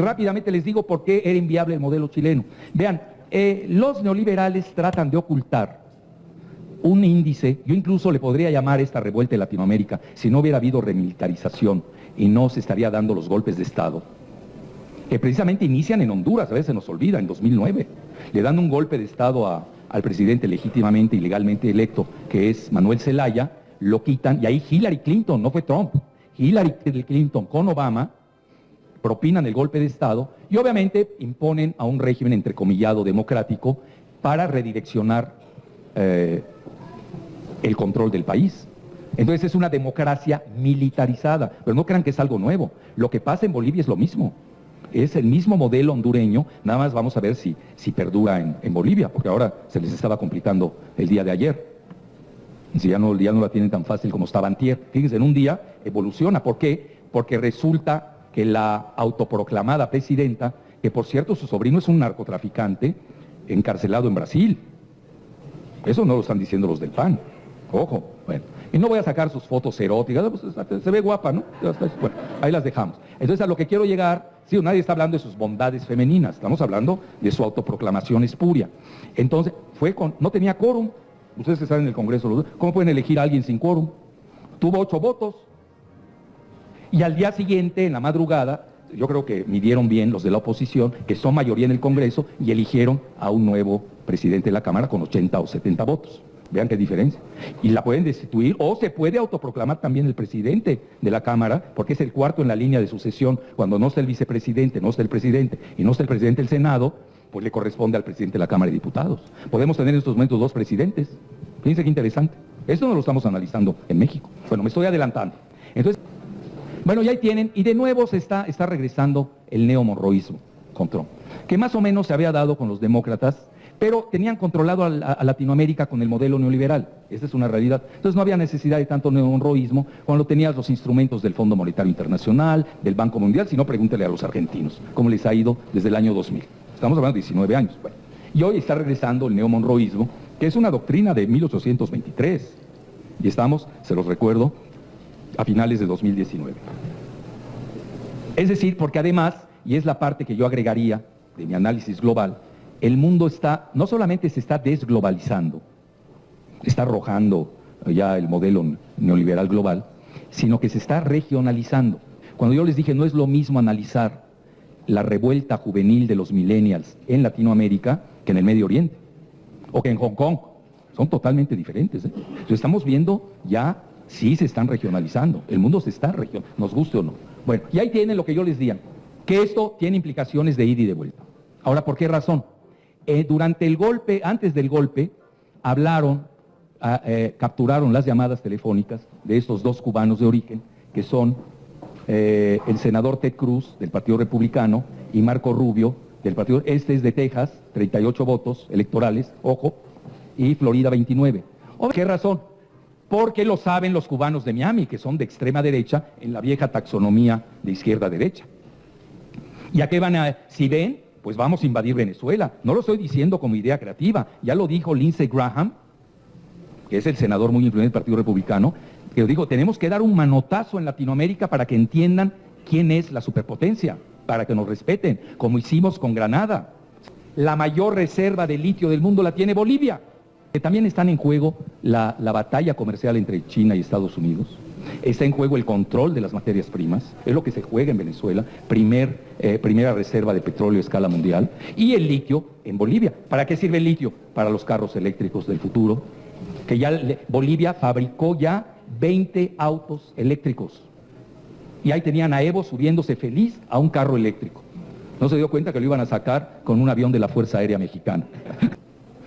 rápidamente les digo por qué era inviable el modelo chileno. Vean, eh, los neoliberales tratan de ocultar un índice, yo incluso le podría llamar esta revuelta de Latinoamérica, si no hubiera habido remilitarización y no se estaría dando los golpes de Estado, que precisamente inician en Honduras, a veces se nos olvida, en 2009, le dan un golpe de Estado al presidente legítimamente y legalmente electo, que es Manuel Zelaya, lo quitan, y ahí Hillary Clinton, no fue Trump, Hillary Clinton con Obama, propinan el golpe de Estado y obviamente imponen a un régimen entrecomillado democrático para redireccionar eh, el control del país. Entonces es una democracia militarizada, pero no crean que es algo nuevo. Lo que pasa en Bolivia es lo mismo. Es el mismo modelo hondureño, nada más vamos a ver si, si perdura en, Bolivia, porque ahora se les estaba complicando el día de ayer. Si ya no, ya no la tienen tan fácil como estaba antier. Fíjense, en un día evoluciona. ¿Por qué? Porque resulta que la autoproclamada presidenta, que por cierto su sobrino es un narcotraficante encarcelado en Brasil. Eso no lo están diciendo los del PAN. Ojo, bueno. Y no voy a sacar sus fotos eróticas, pues, se ve guapa, ¿no? Bueno, ahí las dejamos. Entonces a lo que quiero llegar, sí, nadie está hablando de sus bondades femeninas, estamos hablando de su autoproclamación espuria. Entonces, fue con, no tenía quórum, ustedes que están en el Congreso, ¿cómo pueden elegir a alguien sin quórum? Tuvo ocho votos, y al día siguiente, en la madrugada, yo creo que midieron bien los de la oposición, que son mayoría en el Congreso, y eligieron a un nuevo presidente de la Cámara con 80 o 70 votos. Vean qué diferencia. Y la pueden destituir o se puede autoproclamar también el presidente de la Cámara, porque es el cuarto en la línea de sucesión. Cuando no está el vicepresidente, no está el presidente y no está el presidente del Senado, pues le corresponde al presidente de la Cámara de Diputados. Podemos tener en estos momentos dos presidentes. Fíjense qué interesante. Esto no lo estamos analizando en México. Bueno, me estoy adelantando. Entonces, bueno, ya ahí tienen, y de nuevo se está, regresando el neomonroísmo con Trump, que más o menos se había dado con los demócratas, pero tenían controlado a, Latinoamérica con el modelo neoliberal. Esa es una realidad. Entonces no había necesidad de tanto neomonroísmo cuando tenías los instrumentos del Fondo Monetario Internacional, del Banco Mundial, si no pregúntele a los argentinos, cómo les ha ido desde el año 2000. Estamos hablando de 19 años. y hoy está regresando el neomonroísmo, que es una doctrina de 1823. Y estamos, se los recuerdo, a finales de 2019. Es decir, porque además, y es la parte que yo agregaría de mi análisis global, el mundo está, no solamente se está desglobalizando, está arrojando ya el modelo neoliberal global, sino que se está regionalizando. Cuando yo les dije no es lo mismo analizar la revuelta juvenil de los millennials en Latinoamérica que en el Medio Oriente o que en Hong Kong. Son totalmente diferentes. ¿eh? estamos viendo ya Sí se están regionalizando, el mundo se está regionalizando, nos guste o no. Bueno, y ahí tienen lo que yo les diga, que esto tiene implicaciones de ida y de vuelta. Ahora, ¿por qué razón? Eh, durante el golpe, antes del golpe, hablaron, ah, eh, capturaron las llamadas telefónicas de estos dos cubanos de origen, que son eh, el senador Ted Cruz, del Partido Republicano, y Marco Rubio, del Partido, este es de Texas, 38 votos electorales, ojo, y Florida 29. ¿Por qué razón? Porque lo saben los cubanos de Miami, que son de extrema derecha en la vieja taxonomía de izquierda-derecha. ¿Y a qué van a, si ven, pues vamos a invadir Venezuela? No lo estoy diciendo como idea creativa, ya lo dijo Lindsey Graham, que es el senador muy influyente del Partido Republicano, que dijo, tenemos que dar un manotazo en Latinoamérica para que entiendan quién es la superpotencia, para que nos respeten, como hicimos con Granada. La mayor reserva de litio del mundo la tiene Bolivia. También están en juego la, batalla comercial entre China y Estados Unidos. Está en juego el control de las materias primas, es lo que se juega en Venezuela, primer, eh, primera reserva de petróleo a escala mundial, y el litio en Bolivia. ¿Para qué sirve el litio? Para los carros eléctricos del futuro, que ya Bolivia fabricó ya 20 autos eléctricos. Y ahí tenían a Evo subiéndose feliz a un carro eléctrico. No se dio cuenta que lo iban a sacar con un avión de la Fuerza Aérea Mexicana.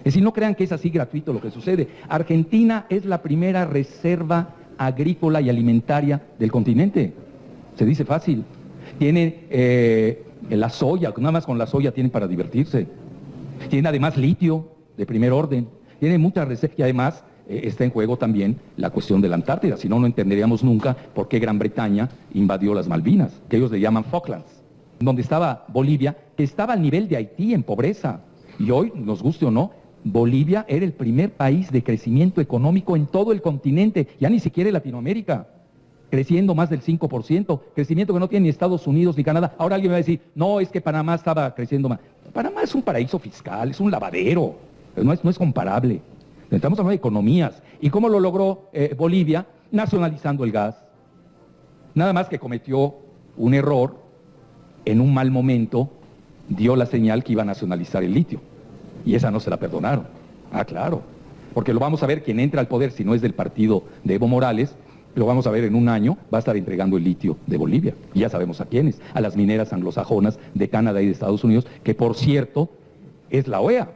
Es decir, no crean que es así gratuito lo que sucede. Argentina es la primera reserva agrícola y alimentaria del continente. Se dice fácil. Tiene eh, la soya, nada más con la soya tienen para divertirse. Tiene además litio de primer orden. Tiene muchas reservas y además eh, está en juego también la cuestión de la Antártida. Si no, no entenderíamos nunca por qué Gran Bretaña invadió las Malvinas, que ellos le llaman Falklands, donde estaba Bolivia, que estaba al nivel de Haití en pobreza. Y hoy, nos guste o no, Bolivia era el primer país de crecimiento económico en todo el continente, ya ni siquiera en Latinoamérica. creciendo más del 5%, crecimiento que no tiene ni Estados Unidos ni Canadá. Ahora alguien me va a decir, no, es que Panamá estaba creciendo más. Panamá es un paraíso fiscal, es un lavadero, no es, no es comparable. Estamos hablando de economías. ¿Y cómo lo logró eh, Bolivia? Nacionalizando el gas. Nada más que cometió un error en un mal momento, dio la señal que iba a nacionalizar el litio. Y esa no se la perdonaron. Ah, claro. Porque lo vamos a ver quien entra al poder, si no es del partido de Evo Morales, lo vamos a ver en un año, va a estar entregando el litio de Bolivia. Y ya sabemos a quiénes, a las mineras anglosajonas de Canadá y de Estados Unidos, que por cierto es la OEA.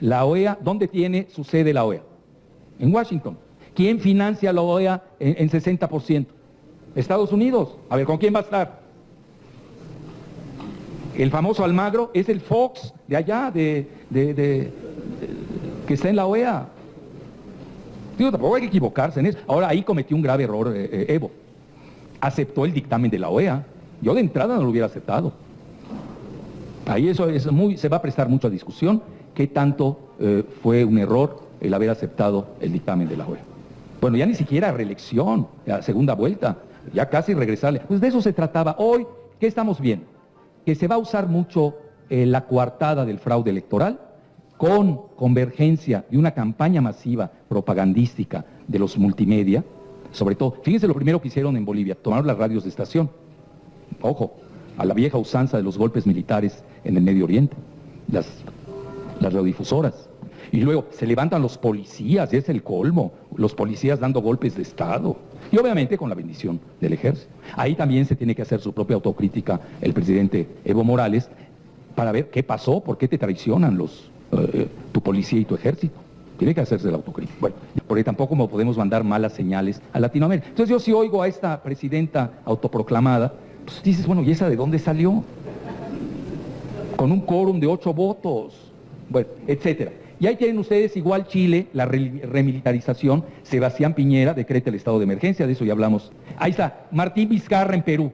La OEA, ¿dónde tiene su sede la OEA? En Washington. ¿Quién financia la OEA en, 60%? Estados Unidos. A ver, ¿con quién va a estar? El famoso Almagro es el Fox de allá, de, que está en la OEA. Digo, tampoco hay que equivocarse en eso. Ahora ahí cometió un grave error eh, eh, Evo. Aceptó el dictamen de la OEA. Yo de entrada no lo hubiera aceptado. Ahí eso es muy, se va a prestar mucha discusión qué tanto eh, fue un error el haber aceptado el dictamen de la OEA. Bueno, ya ni siquiera reelección, segunda vuelta, ya casi regresarle. Pues de eso se trataba. Hoy, ¿qué estamos viendo? Que se va a usar mucho la coartada del fraude electoral con convergencia de una campaña masiva propagandística de los multimedia, sobre todo, fíjense lo primero que hicieron en Bolivia, tomaron las radios de estación, ojo, a la vieja usanza de los golpes militares en el Medio Oriente, las, las radiodifusoras. Y luego se levantan los policías, es el colmo, los policías dando golpes de Estado. Y obviamente con la bendición del ejército. Ahí también se tiene que hacer su propia autocrítica el presidente Evo Morales para ver qué pasó, por qué te traicionan los, eh, tu policía y tu ejército. Tiene que hacerse la autocrítica. Bueno, porque tampoco podemos mandar malas señales a Latinoamérica. Entonces yo si oigo a esta presidenta autoproclamada, pues dices, bueno, ¿y esa de dónde salió? Con un quórum de ocho votos, bueno, etcétera. Y ahí tienen ustedes igual Chile, la remilitarización, Sebastián Piñera decreta el estado de emergencia, de eso ya hablamos. Ahí está, Martín Vizcarra en Perú.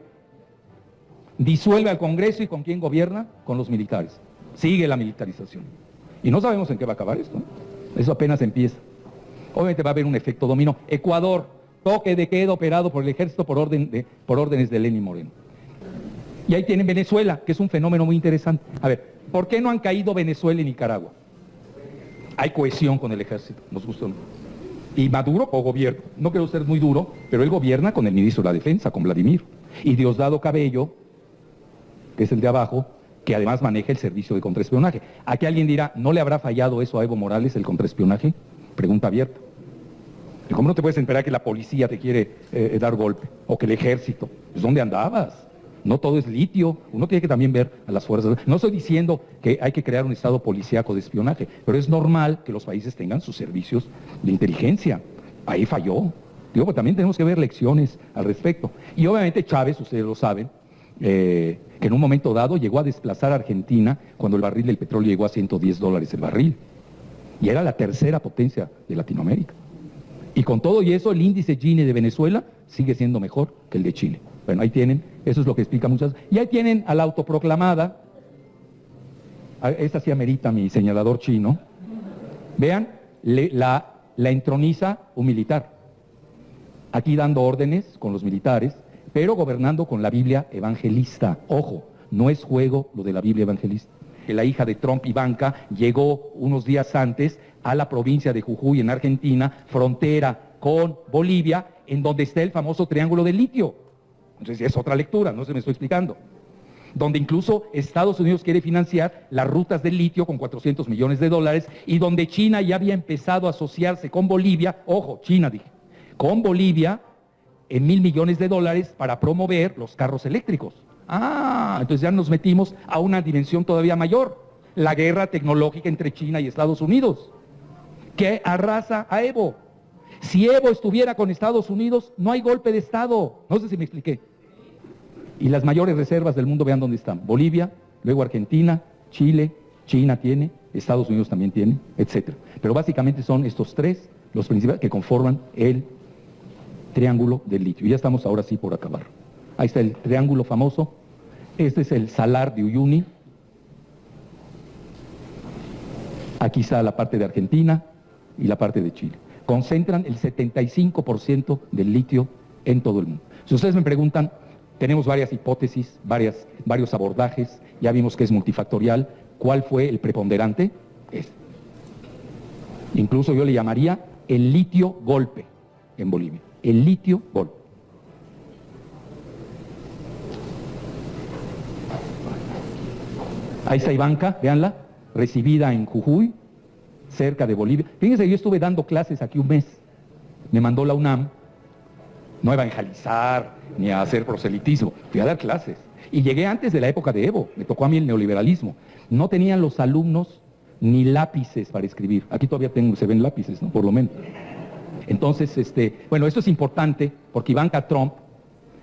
Disuelve al Congreso y con quién gobierna? Con los militares. Sigue la militarización. Y no sabemos en qué va a acabar esto. Eso apenas empieza. Obviamente va a haber un efecto dominó. Ecuador, toque de queda operado por el ejército por, por órdenes de Lenin Moreno. Y ahí tienen Venezuela, que es un fenómeno muy interesante. A ver, ¿por qué no han caído Venezuela y Nicaragua? Hay cohesión con el ejército, nos gusta. Y Maduro o gobierno, no quiero ser muy duro, pero él gobierna con el ministro de la Defensa, con Vladimir. Y Diosdado Cabello, que es el de abajo, que además maneja el servicio de contraespionaje. Aquí alguien dirá, ¿no le habrá fallado eso a Evo Morales, el contraespionaje? Pregunta abierta. ¿Cómo no te puedes esperar que la policía te quiere eh, dar golpe? O que el ejército. Pues ¿dónde andabas? No todo es litio. Uno tiene que también ver a las fuerzas. No estoy diciendo que hay que crear un estado policíaco de espionaje, pero es normal que los países tengan sus servicios de inteligencia. Ahí falló. Digo, pues también tenemos que ver lecciones al respecto. Y obviamente Chávez, ustedes lo saben, eh, que en un momento dado llegó a desplazar a Argentina cuando el barril del petróleo llegó a 110 dólares el barril. Y era la tercera potencia de Latinoamérica. Y con todo y eso, el índice Gini de Venezuela sigue siendo mejor que el de Chile. Bueno, ahí tienen, eso es lo que explica muchas. Y ahí tienen a la autoproclamada, esta sí amerita mi señalador chino. Vean, la, la entroniza un militar. Aquí dando órdenes con los militares, pero gobernando con la Biblia evangelista. Ojo, no es juego lo de la Biblia evangelista. La hija de Trump, Ivanka, llegó unos días antes a la provincia de Jujuy, en Argentina, frontera con Bolivia, en donde está el famoso triángulo del litio. Entonces es otra lectura, no se me estoy explicando. Donde incluso Estados Unidos quiere financiar las rutas del litio con 400 millones de dólares y donde China ya había empezado a asociarse con Bolivia, ojo, China dije, con Bolivia en mil millones de dólares para promover los carros eléctricos. Ah, entonces ya nos metimos a una dimensión todavía mayor, la guerra tecnológica entre China y Estados Unidos, que arrasa a Evo. Si Evo estuviera con Estados Unidos, no hay golpe de Estado. No sé si me expliqué. Y las mayores reservas del mundo, vean dónde están. Bolivia, luego Argentina, Chile, China tiene, Estados Unidos también tiene, etc. Pero básicamente son estos tres los principales que conforman el triángulo del litio. Ya estamos ahora sí por acabar. Ahí está el triángulo famoso. Este es el salar de Uyuni. Aquí está la parte de Argentina y la parte de Chile. Concentran el 75% del litio en todo el mundo. Si ustedes me preguntan, tenemos varias hipótesis, varias, varios abordajes, ya vimos que es multifactorial. ¿Cuál fue el preponderante? Este. Incluso yo le llamaría el litio golpe en Bolivia. El litio golpe. Ahí está Ivanka, véanla, recibida en Jujuy, cerca de Bolivia. Fíjense, yo estuve dando clases aquí un mes. Me mandó la UNAM, no a evangelizar ni a hacer proselitismo, fui a dar clases. Y llegué antes de la época de Evo, me tocó a mí el neoliberalismo. No tenían los alumnos ni lápices para escribir. Aquí todavía tengo, se ven lápices, ¿no? Por lo menos. Entonces, este, bueno, esto es importante porque Ivanka Trump,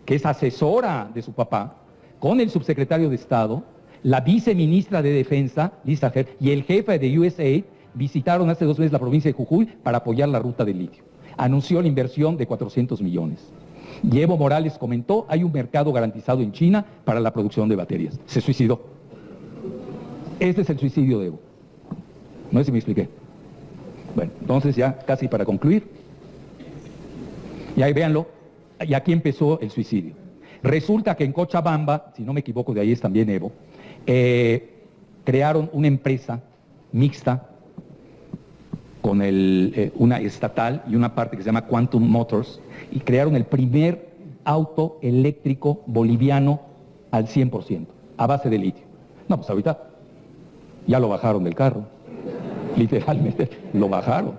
que es asesora de su papá, con el subsecretario de Estado, la viceministra de Defensa, Lisa Herr, y el jefe de USAID visitaron hace dos meses la provincia de Jujuy para apoyar la ruta del litio. Anunció la inversión de 400 millones. Y Evo Morales comentó, hay un mercado garantizado en China para la producción de baterías. Se suicidó. Este es el suicidio de Evo. No sé si me expliqué. Bueno, entonces ya casi para concluir. Y ahí véanlo, y aquí empezó el suicidio. Resulta que en Cochabamba, si no me equivoco, de ahí es también Evo, eh, crearon una empresa mixta con eh, una estatal y una parte que se llama Quantum Motors y crearon el primer auto eléctrico boliviano al 100%, a base de litio. No, pues ahorita ya lo bajaron del carro, literalmente lo bajaron.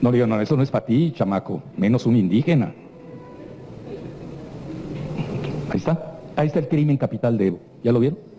No digo, no, eso no es para ti, chamaco, menos un indígena. Ahí está, ahí está el crimen capital de Evo. ¿Ya lo vieron?